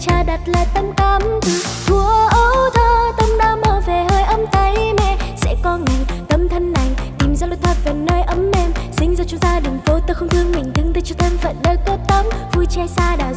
cha đặt lại tâm cảm từ thua ấu thơ tâm đã mơ về hơi ấm tay mẹ. Sẽ có ngày tâm thân này tìm ra lối thoát về nơi ấm mềm sinh ra trong gia đình phố tôi không thương mình, thương tôi cho thân phận đời có tấm. Vui che xa đã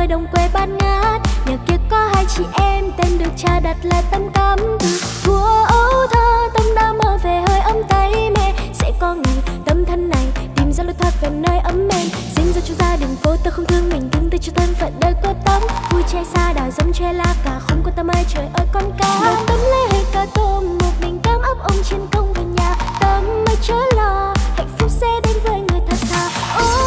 ở đồng quê bát ngát. Nhà kia có hai chị em, tên được cha đặt là tâm cắm. Từ thua ấu thơ tâm đã mơ về hơi ấm tay mẹ. Sẽ có ngày tâm thân này, tìm ra lối thoát về nơi ấm mềm. Xin ra cho gia đình cô ta không thương mình thương tôi cho thân phận đời có tấm. Vui che xa đảo giống che la cả không có tâm ai, trời ơi con cá một tấm lấy hơi cá tôm, một mình cám ấp ông trên công về nhà. Tâm mới chớ lo, hạnh phúc sẽ đến với người thật thà. Ôi